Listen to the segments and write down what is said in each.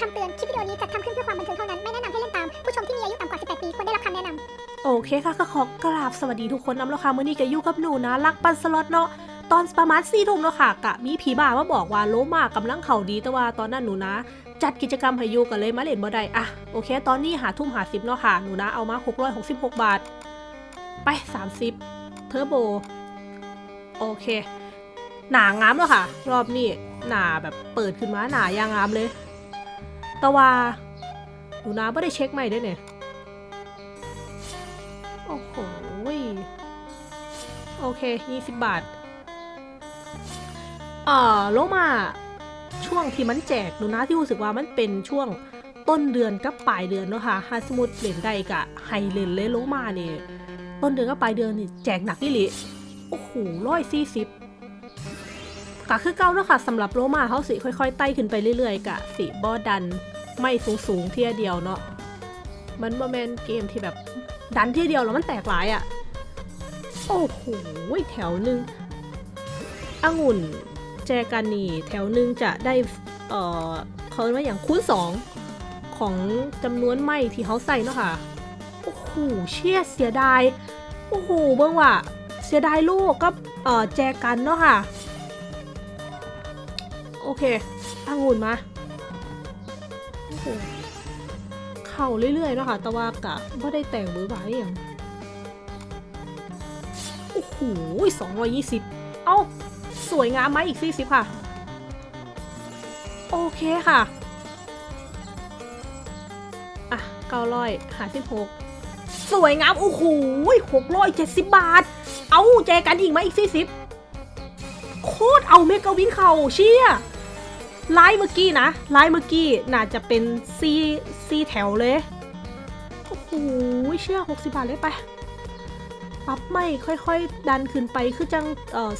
คำเตือน คลิปวิดีโอนี้จัดทำขึ้นเพื่อความบันเทิงเท่านั้น ไม่แนะนำให้เล่นตาม ผู้ชมที่มีอายุต่ำกว่า 18 ปีควรได้รับคำแนะนำโอเคค่ะก็ขอกราบสวัสดีทุกคนน้ำแล้วค่ะมื่อนี้ก็อยู่กับหนูนะ รักปันสล็อตเนาะตอนประมาณสี่ทุ่มเนาะค่ะกะมีผีบ่ามาบอกว่าโลมากำลังเข่าดีแต่ว่าตอนนั้นหนูนะ จัดกิจกรรมให้ยู่กันเลยมาเล่นบ่ได้อะโอเค ตอนนี้หาทุ่มหาสิบเนาะค่ะหนูนะเอามา666 บาท ไป 30เทอร์โบโอเค หนางามแล้วค่ะ รอบนี้หนาแบบเปิดขึ้นมาหนายางงามเลย แต่ว่าหนูนะไม่ได้เช็คใหม่ด้วยเนี่ย โอ้โหโอเค 20 บาท เอ่อโลมาช่วงที่มันแจกหนูนะที่รู้สึกว่ามันเป็นช่วงต้นเดือนกับปลายเดือนเนาะค่ะฮาสมุดเหรียญใดกะไฮเลนเลโลมาเนี่ยต้นเดือนกับปลายเดือนนี่แจกหนักนี่หลิโอ้โหร้อยสี่สิบ กะคือเก้าเนาะค่ะสำหรับโลมาเขาสิค่อยๆไต่ขึ้นไปเรื่อยๆกะสิบอดันไม่สูงๆเที่ยเดียวเนาะมันบอแมนเกมที่แบบดันเที่เดียวแล้วมันแตกหลายอะ่ะ โอ้โหแถวหนึ่งองุ่นแจกันนี่แถวหนึ่งจะได้เอ่อเขาเรียกว่าอย่างคูณสองของจำนวนไม้ที่เขาใส่เนาะค่ะ โอ้โหเชี่ยเสียดาย โอ้โหเบิ่งว่าเสียดายลูกก็เอ่อแจกันเนาะค่ะ โอเคองุ่นมาโอ้โหเข่าเรื่อยๆเนาะค่ะแต่ว่ากะไม่ได้แต่งมือไว้อย่างโอ้โหสองร้อยยี่สิบเอ้า สวยงามไหมอีกสี่สิบค่ะ โอเคค่ะ อะเก้าร้อยหาสิบหกสวยงาม โอ้โหหกร้อยเจ็ดสิบบาท เอาแจกันอีกไหมอีกสี่สิบโคตรเอาเมกะวินเข่าเชี่ย ไลน์เมื่อกี้นะไลน์เมื่อกี้น่าจะเป็นซีซีแถวเลย โอ้โหเชื่อ 60 บาทเลยไปปรับไม่ค่อยๆ ดันขึ้นไปคือจัง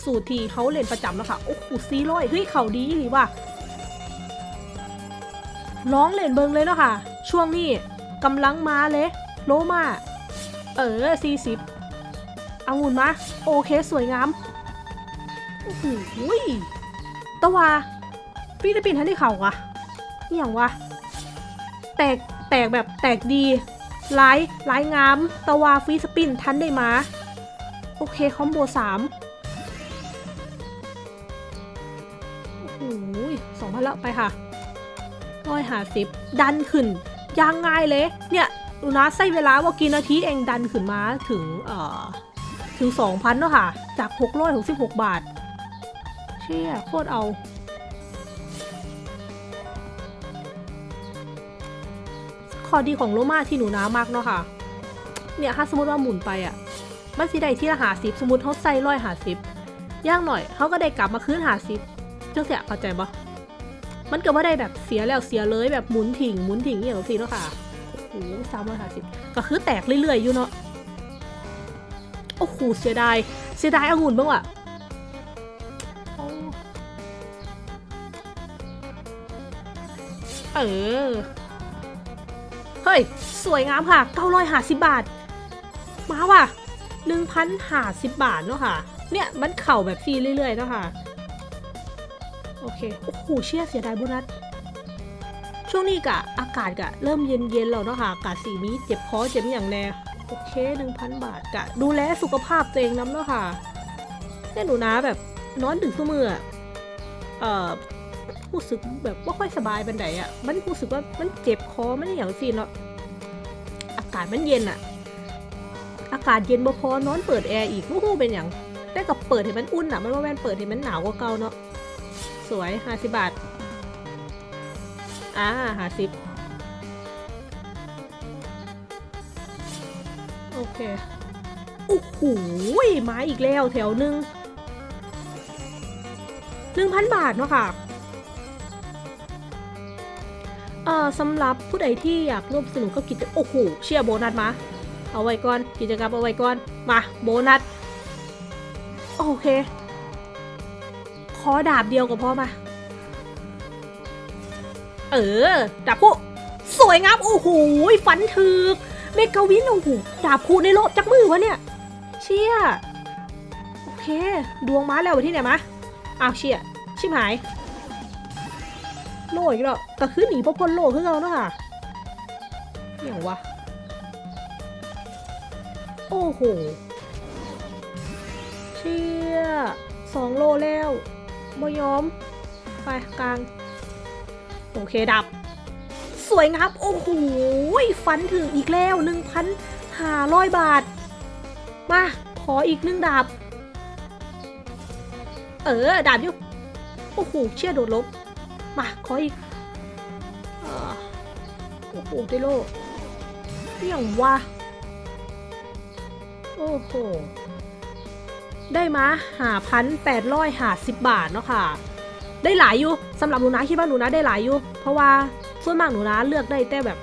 สูตรที่เขาเล่นประจำแล้วค่ะโอ้โหซีร้อยเฮ้ยเขาดีหรือว่าร้องเล่นเบิงเลยเนาะค่ะ ช่วงนี้กำลังมาเลยโลมาเออ40อางุ่นมาโอเคสวยงามโอ้โหตะวา ฟิลิปปินส์ทันได้เข่าอะอหย่างวะ แตกแตกแบบแตกดีลายลายงาม ตะวาฟรีสปินทันได้มา โอเค คอมโบสามโอ้โหสองพันละไปค่ะร้อยหาสิบดันขึ้นยางง่ายเลย เนี่ยดูนะใช้เวลาว่ากี่นาทีเองดันขึ้นมาถึง เอ่อ ถึง2,000เนาะค่ะ จาก666บาท เชี่ยโคตรเอา อดีของโลมาที่หนูน้ามากเนาะค่ะ เนี่ยถ้าสมมติว่าหมุนไปอะ่ะมันสิได้ที่ละหาสิบสมมติเขาใส่ร้อยหาสิบย่างหน่อยเขาก็ได้กลับมาคืนหาสิบจังเสียเข้าใจปะมันก็ไม่ได้แบบเสียแล้วเสียเลยแบบหมุนถิ่งหมุนถิ่งอย่างนี้เนาะค่ะโอ้โหสามร้อยหาสิบก็คือแตกเรื่อยๆอยู่เนาะโอ้โหเสียดายเสียดายองุ่นบ้างว่ะเออ เฮ้ย สวยงามค่ะ 950 บาท มาว่ะ1,050 บาทเนาะค่ะ เนี่ยมันเข่าแบบฟรีเรื่อยๆเนาะค่ะ โอเค โอ้โห เชี่ยเสียดายโบุนัส ช่วงนี้กะอากาศกะเริ่มเย็นๆแล้วเนาะค่ะ อากาศสีมีเจ็บคอเจ็บอย่างแน่ โอเค 1,000 บาทกะดูแลสุขภาพตัวเองน้ำเนาะค่ะเนี่ยหนูนะแบบนอนดึกทุกมืออะเอ่อ รู้สึกแบบว่าค่อยสบายบันไดอะ่ะ มันรู้สึกว่ามันเจ็บคอมันอย่างซีเนาะ อากาศมันเย็นอะ่ะ อากาศเย็นบ่พอนอนเปิดแอร์อีกวู้ฮู้เป็นอย่างแต่กับเปิดให้มันอุ่นอะ่ะ มันว่าแม่นเปิดให้มันหนาวกว่าเก่าเนาะ สวยห้าสิบบาท อ่าห้าสิบโอเค โอ้โหมาอีกแล้วแถวหนึ่งหนึ่งพันบาทเนาะค่ะ เอ่อสำหรับผู้ใดที่อยากร่วมสนุกกับกิจโอ้โหเชียร์โบนัสมา เอาไว้ก่อน กิจกรรมเอาไว้ก่อน มาโบนัส โอเคขอดาบเดียวก็พอมา เออ ดาบคู่สวยงามโอ้โหฟันถึก เมกาวินโอ้โหดาบคู่ในโลกจักมือวะเนี่ย เชี่ย โอเค ดวงมาแล้วไปที่ไหนมาอ้าวเชี่ย ชิบหาย โลอีกแล้วก็คือหนีพวกพ้นโลคือเราเนาะค่ะอหย่างวะ โอ้โห เชี่ยสองโลแล้วบ่ยอม ไปกลาง โอเคดับ สวยงามโอ้โห ฟันถึงอีกแล้วหนึ่งพันห้าร้อยบาท มา ขออีกหนึ่งดาบ เออ ดาบอยู่โอ้โห เชี่ยโดดลบ มาขออีกโอ้โหได้โลเรี่ยงวะโอ้โห ได้มาหาพันแปดร้อยหาสิบบาทเนาะค่ะ ได้หลายอยู่สำหรับหนูนะคิดว่าหนูนะได้หลายอยู่ เพราะว่าส่วนมากหนูนะเลือกได้แต่แบบ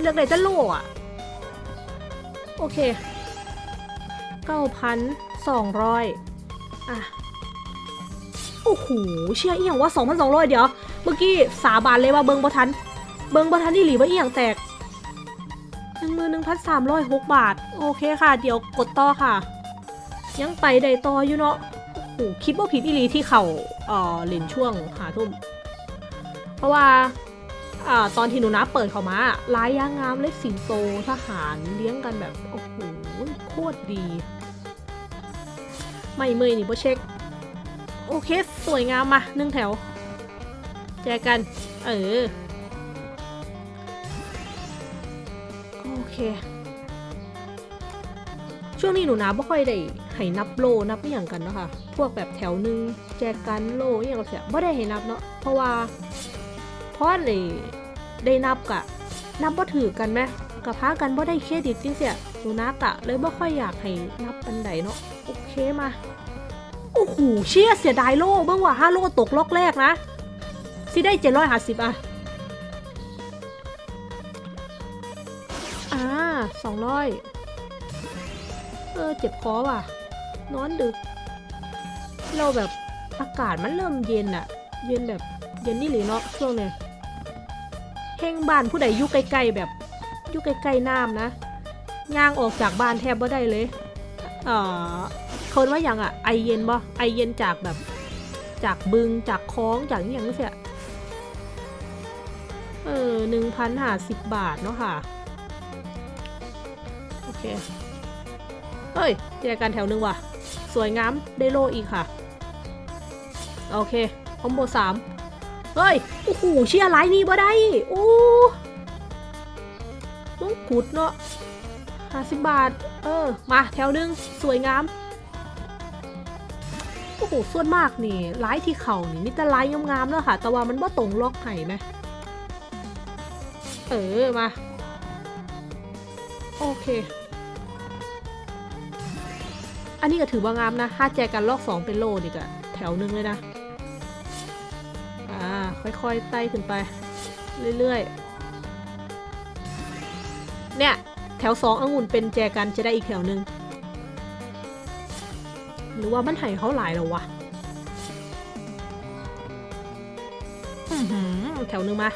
เลือกได้แต่โลอะโอเคเก้าพันสองร้อยอะ โอ้โหเชื่ออีหยังว่า2,200 เดี๋ยว เมื่อกี้สาบานเลยว่าเบิงบ่ทัน เบิงบ่ทันอีหลีว่าอีหยังแตก11,306บาท โอเคค่ะ เดี๋ยวกดต่อค่ะ ยังไปได้ต่ออยู่เนาะโอ้โหคิดว่าผิดอีหลีที่เขาเอ่อเล่นช่วงหาทุ่ม เพราะว่าอ่าตอนที่หนูนะเปิดเขามาลายยางงามเล็กสิงโตทหารเลี้ยงกันแบบโอ้โหโคตรดี ไม่เมยนี่บ่เช็ค โอเค สวยงามมาหนึ่งแถว แจกัน เออ โอเค ช่วงนี้หนูนะไม่ค่อยได้ให้นับโลนับอหย่างกันเนาะคะพวกแบบแถวหนึ่งแจกกันโลอหย่างเสียไม่ได้ให้นับเนาะเพราะว่าเพราะเลยได้นับกะ นับว่าถือกันไหมกับพากันว่ได้เครดิตจริงเสียหนูนักะ เลยไม่ค่อยอยากให้นับปันไดเนาะโอเคมา โอ้โหเชี่ยเสียดายโล่เบ้างว่าห้าโล่ตกล็อกแรกนะสิได้เจ็ดร้อยห้าสิบอะอ่าสองร้อยเออเจ็บคอว่ะ นอนดึก เราแบบอากาศมันเริ่มเย็นอะเย็นแบบเย็นนี่หรือเนาะช่วงเนี้ยแห้งบ้านผู้ใดอยู่ใกล้ๆแบบอยู่ใกล้ๆน้ำนะย่างออกจากบ้านแทบไม่ได้เลย เอ่อเขาว่าอย่างอะไอเย็นบ่ไอเย็นจากแบบ จากบึงจากคลองจากอย่างนี้เสียเออหนึ่งพันห้าสิบบาทเนาะค่ะ โอเคเฮ้ยเจอกันแถวหนึ่งว่ะ สวยงามได้โลอีกค่ะ โอเค คอมโบสามเฮ้ย โอ้โหเชียร์ไลน์นี่บ่ได้ โอ้ต้องกุดเนาะ ห้าสิบบาท เออ มาแถวหนึ่งสวยงาม โอ้โห ส่วนมากนี่ไลท์ที่เข่านี่มีแต่ไลท์งามๆเนอะค่ะ แต่ว่ามันบ่ตรงล็อกไห้ไหมเออ มา โอเค อันนี้ก็ถือว่างามนะ ถ้าแจกันลอกสองเป็นโลนี่ก็แถวหนึงเลยนะ อ่า ค่อยๆ ไต่ขึ้นไป เรื่อยๆ เนี่ย แถวสององุ่นเป็นแจกันจะได้อีกแถวหนึ่งหรือว่ามันไห่เขาหลายแล้ววะแถวหนึ่งมา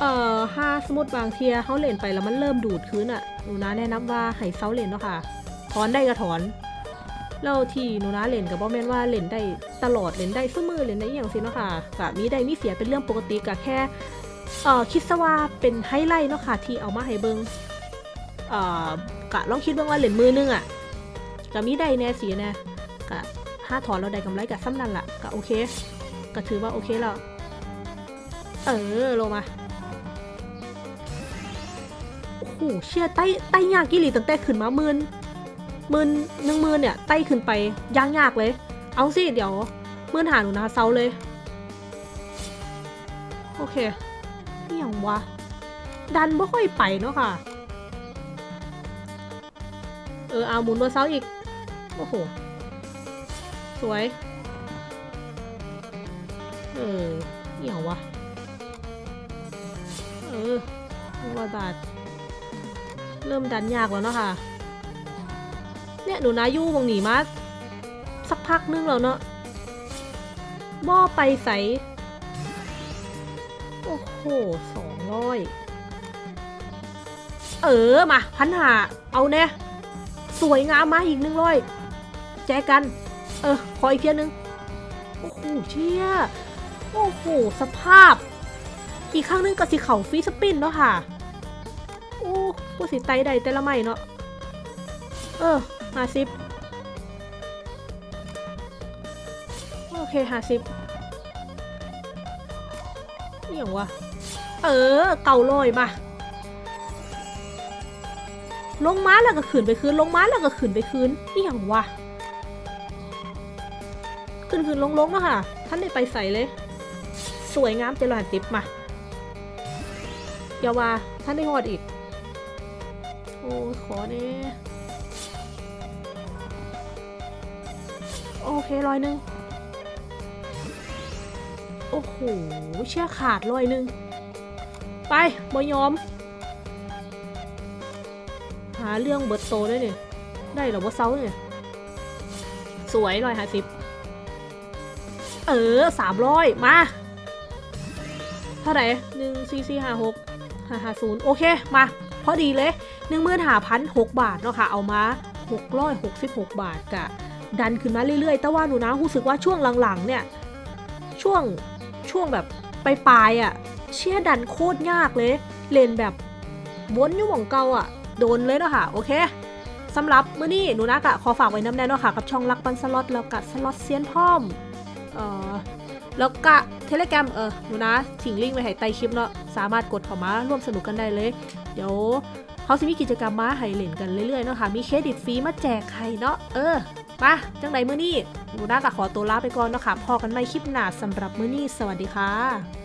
เอ่อถ้าสมมติบางเทียเขาเล่นไปแล้วมันเริ่มดูดคืนอะ่ะหนูนะแนะนำว่าให้เซาเล่นเนาะค่ะ ถอนได้ก็ถอน แล้วที่หนูนะเล่นกับบอแมนว่าเล่นได้ตลอดเล่นได้เสมอเล่นได้อย่างสิเนาะค่ะกะมีได้มีเสียเป็นเรื่องปกติกะแค่ เอ่อคิดซะว่าเป็นไฮไลท์เนาะค่ะที่เอามาให้เบิงเอ่อกะลองคิดเบ้งว่าเล่นมือนึงอะ่ะกะมีได้แน่สีแน่กะถ้าถอนเราได้กำไรกะซ้ำนั่นละกะโอเคกะถือว่าโอเคแล้ว เออลงมา โอ้โหเชี่ยไต้ไต้ยากกิลีตั้งแต่ขึ้นมาหมื่นหมื่นหนึ่งหมื่นเนี่ยไต้ขึ้นไปยากยากเลย เอาสิเดี๋ยวหมื่นหาหนูนะเซาเลย โอเค อย่างวะ ดันไม่ค่อยไปเนาะค่ะ เออเอาหมุนตัวเซาอีก โอ้โห สวย เออเนี่ย่างวะ เออร้อยบาท เริ่มดันยากแล้วเนาะค่ะ เนี่ยหนูนายู่วงหนีมาสักพักนึงแล้วเนาะบ่อไปใส โอ้โหสองร้อยเออ มาพันหาเอาแน่สวยงามมาอีกหนึ่งร้อยแจกกัน เออ ขออีกเทียนึงโอ้โหเชี่ยโอ้โห สภาพ อีกครั้งนึงก็สิเข่าฟรีสปินเนาะค่ะ โอ้ผู้สิไตใดแต่ละไม่เนาะ เออห้าสิบโอเคห้าสิบนี่อย่างวะ เออ เก่าลอยมา ลงม้าแล้วก็ขืนไปคืน ลงม้าแล้วก็ขืนไปคืนนี่อย่างวะขึ้นคืนลงลงๆเนาะค่ะ ท่านได้ไปใส่เลย สวยงามเจริญติบมาอย่าว่าท่านได้หอดอีก โอ้ขอเน่โอเคร้อยหนึ่งโอ้โหเชื่อขาดร้อยหนึ่ง ไปบอยอม หาเรื่องเบิร์ตโตด้วยเนี่ยได้เหรอว่าเซาเนี่ยสวยร้อยห้าสิบเออสามร้อยมา เท่าไหร่หนึ่งสี่สี่ห้าหกห้าห้าศูนย์โอเคมาพอดีเลยหนึ่งหมื่นห้าพันหกบาทเนาะค่ะ เอามาหกร้อยหกสิบหกบาทกะ ดันขึ้นมาเรื่อยๆ แต่ว่าหนูนะรู้สึกว่าช่วงหลังๆเนี่ย ช่วงช่วงแบบปลายๆอะ เชี่ยดันโคตรยากเลย เล่นแบบวนอยู่หม่องเก่าอะ โดนเลยเนาะค่ะ โอเคสำหรับมื้อนี้หนูนะกะขอฝากไว้น้ำแน่นเนาะค่ะ กับช่องรักปันสล็อตแล้วกะสล็อตเซียนพร้อม เอ่อแล้วก็เทเลแกรมเออหนูนะทิ้งลิงก์ไว้ให้ใต้คลิปเนาะสามารถกดเข้ามาร่วมสนุกกันได้เลย เดี๋ยวเขาจะมีกิจกรรมมาให้เล่นกันเรื่อยๆเนาะค่ะมีเครดิตฟรีมาแจกให้เนาะเออมาจังไดมื้อนี้หนูน่าก็ขอตัวลาไปก่อนเนาะค่ะพบกันใหม่คลิปหน้าสำหรับมื้อนี้สวัสดีค่ะ